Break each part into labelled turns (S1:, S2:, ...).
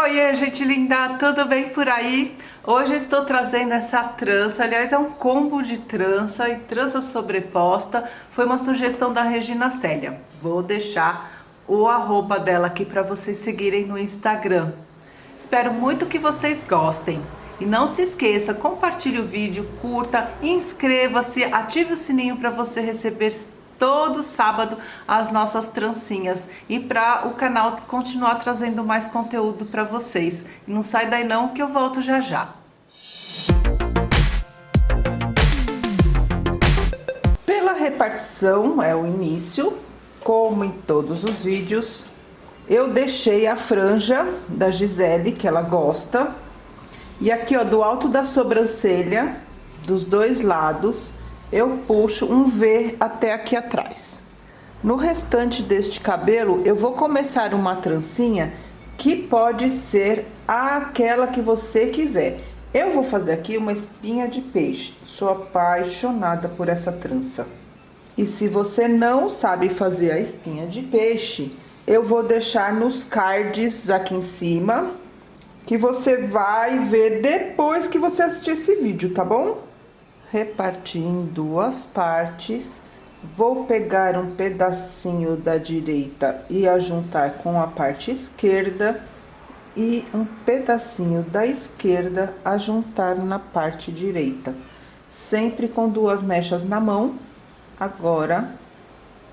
S1: Oiê, gente linda, tudo bem por aí? Hoje eu estou trazendo essa trança, aliás é um combo de trança e trança sobreposta, foi uma sugestão da Regina Célia. Vou deixar o arroba dela aqui para vocês seguirem no Instagram. Espero muito que vocês gostem. E não se esqueça, compartilhe o vídeo, curta, inscreva-se, ative o sininho para você receber todo sábado as nossas trancinhas e para o canal continuar trazendo mais conteúdo para vocês. Não sai daí não que eu volto já já. Pela repartição é o início, como em todos os vídeos, eu deixei a franja da Gisele, que ela gosta, e aqui ó, do alto da sobrancelha, dos dois lados, eu puxo um V até aqui atrás. No restante deste cabelo, eu vou começar uma trancinha que pode ser aquela que você quiser. Eu vou fazer aqui uma espinha de peixe. Sou apaixonada por essa trança. E se você não sabe fazer a espinha de peixe, eu vou deixar nos cards aqui em cima, que você vai ver depois que você assistir esse vídeo, tá bom? Repartir em duas partes. Vou pegar um pedacinho da direita e ajuntar com a parte esquerda e um pedacinho da esquerda ajuntar na parte direita. Sempre com duas mechas na mão. Agora,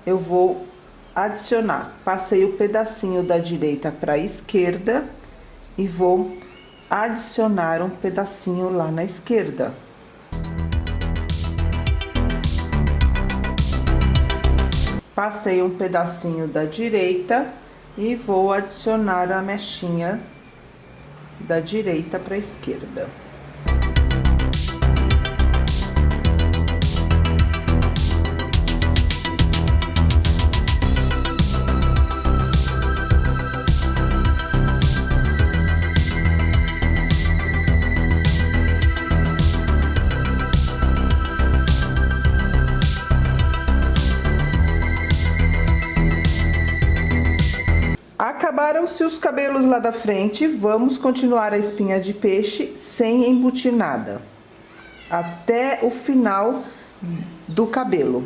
S1: eu vou adicionar. Passei o pedacinho da direita para a esquerda e vou adicionar um pedacinho lá na esquerda. Passei um pedacinho da direita e vou adicionar a mechinha da direita para a esquerda. Acabaram-se os cabelos lá da frente, vamos continuar a espinha de peixe sem embutir nada. Até o final do cabelo.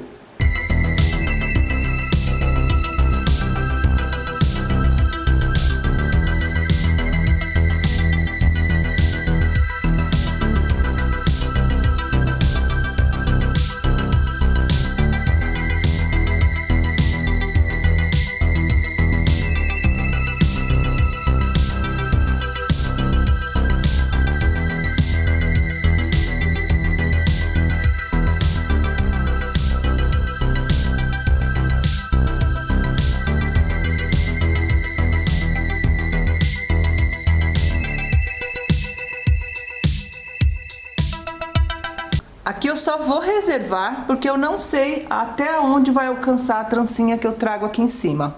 S1: Vou reservar, porque eu não sei até onde vai alcançar a trancinha que eu trago aqui em cima.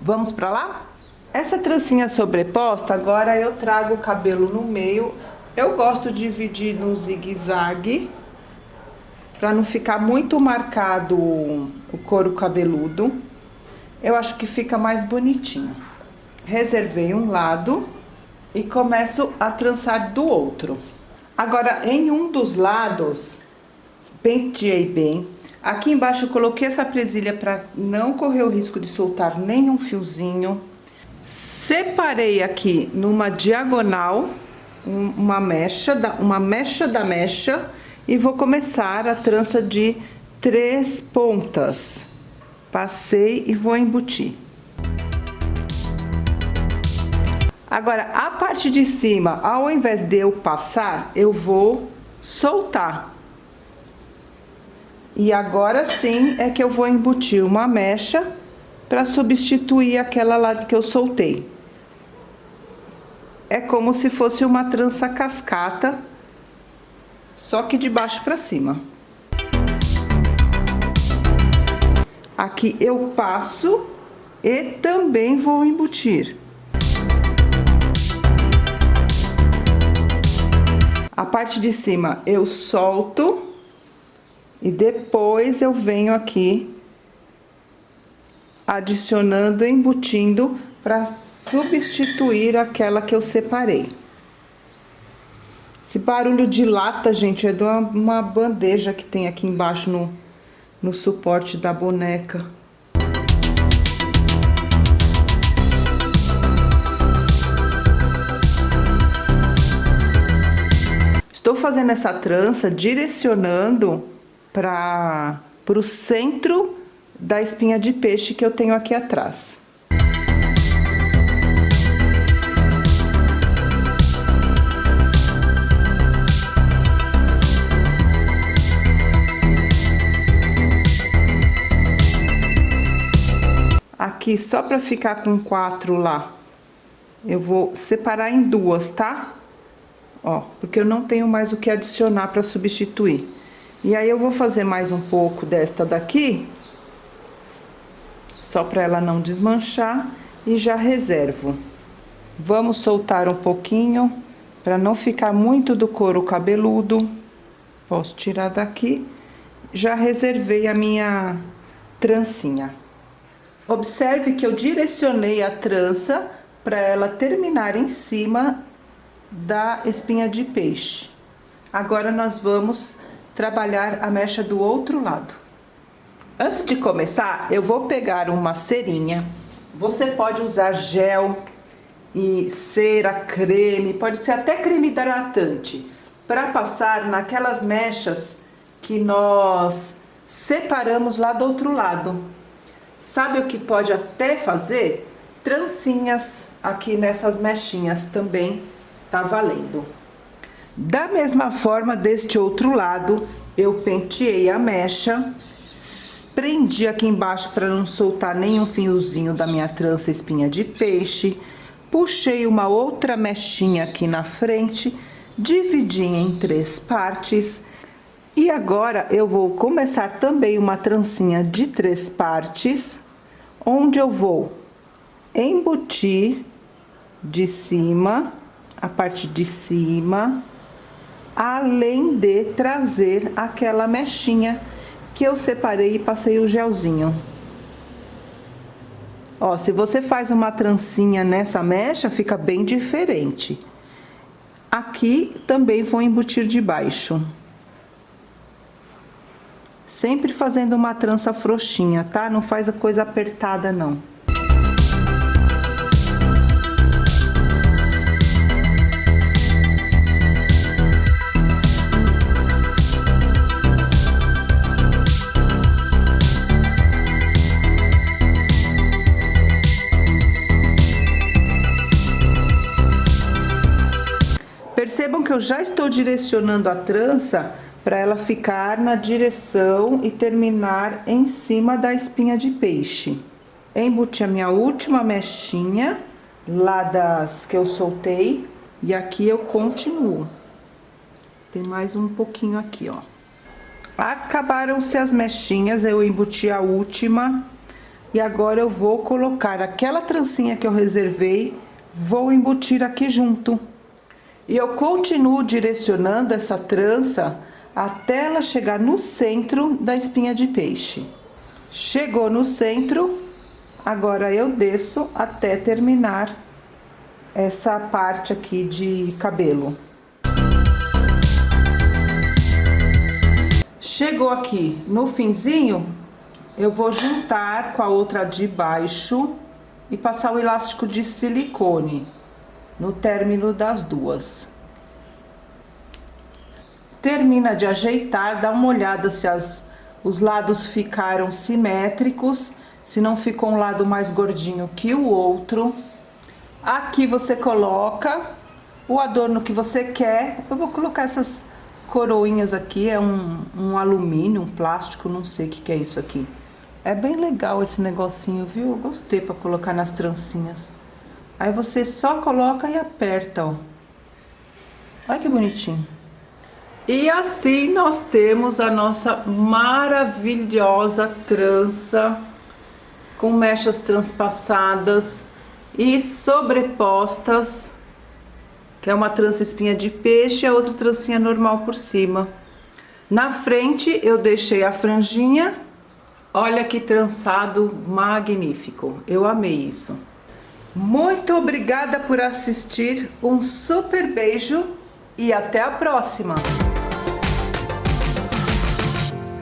S1: Vamos pra lá? Essa trancinha sobreposta, agora eu trago o cabelo no meio. Eu gosto de dividir no zigue-zague, pra não ficar muito marcado o couro cabeludo. Eu acho que fica mais bonitinho. Reservei um lado e começo a trançar do outro. Agora, em um dos lados, penteei bem. Aqui embaixo eu coloquei essa presilha para não correr o risco de soltar nenhum fiozinho. Separei aqui numa diagonal uma mecha, uma mecha da mecha e vou começar a trança de três pontas. Passei e vou embutir. Agora, a parte de cima, ao invés de eu passar, eu vou soltar. E agora sim é que eu vou embutir uma mecha para substituir aquela lá que eu soltei. É como se fosse uma trança cascata, só que de baixo para cima. Aqui eu passo e também vou embutir. A parte de cima eu solto e depois eu venho aqui adicionando, embutindo para substituir aquela que eu separei. Esse barulho de lata, gente, é de uma, uma bandeja que tem aqui embaixo no, no suporte da boneca. Estou fazendo essa trança direcionando para o centro da espinha de peixe que eu tenho aqui atrás. Aqui, só para ficar com quatro lá, eu vou separar em duas, tá? ó, porque eu não tenho mais o que adicionar para substituir. E aí eu vou fazer mais um pouco desta daqui, só para ela não desmanchar, e já reservo. Vamos soltar um pouquinho, para não ficar muito do couro cabeludo. Posso tirar daqui. Já reservei a minha trancinha. Observe que eu direcionei a trança para ela terminar em cima da espinha de peixe. Agora nós vamos trabalhar a mecha do outro lado. Antes de começar, eu vou pegar uma cerinha. Você pode usar gel e cera, creme, pode ser até creme hidratante, para passar naquelas mechas que nós separamos lá do outro lado. Sabe o que pode até fazer? Trancinhas aqui nessas mechinhas também tá valendo. Da mesma forma, deste outro lado, eu penteei a mecha, prendi aqui embaixo para não soltar nenhum fiozinho da minha trança espinha de peixe, puxei uma outra mechinha aqui na frente, dividi em três partes, e agora eu vou começar também uma trancinha de três partes, onde eu vou embutir de cima a parte de cima, além de trazer aquela mechinha que eu separei e passei o gelzinho. Ó, se você faz uma trancinha nessa mecha, fica bem diferente. Aqui também vou embutir de baixo. Sempre fazendo uma trança frouxinha, tá? Não faz a coisa apertada, não. Percebam que eu já estou direcionando a trança para ela ficar na direção e terminar em cima da espinha de peixe. Embuti a minha última mechinha, lá das que eu soltei, e aqui eu continuo. Tem mais um pouquinho aqui, ó. Acabaram-se as mechinhas, eu embuti a última, e agora eu vou colocar aquela trancinha que eu reservei, vou embutir aqui junto. E eu continuo direcionando essa trança até ela chegar no centro da espinha de peixe. Chegou no centro, agora eu desço até terminar essa parte aqui de cabelo. Chegou aqui no finzinho, eu vou juntar com a outra de baixo e passar o elástico de silicone no término das duas. Termina de ajeitar, dá uma olhada se as, os lados ficaram simétricos, se não ficou um lado mais gordinho que o outro. Aqui você coloca o adorno que você quer. Eu vou colocar essas coroinhas aqui, é um, um alumínio, um plástico, não sei o que, que é isso aqui. É bem legal esse negocinho, viu? Eu gostei para colocar nas trancinhas. Aí você só coloca e aperta, ó. Olha que bonitinho. E assim nós temos a nossa maravilhosa trança com mechas transpassadas e sobrepostas, que é uma trança espinha de peixe e a outra trancinha normal por cima. Na frente eu deixei a franjinha, olha que trançado magnífico, eu amei isso. Muito obrigada por assistir, um super beijo e até a próxima!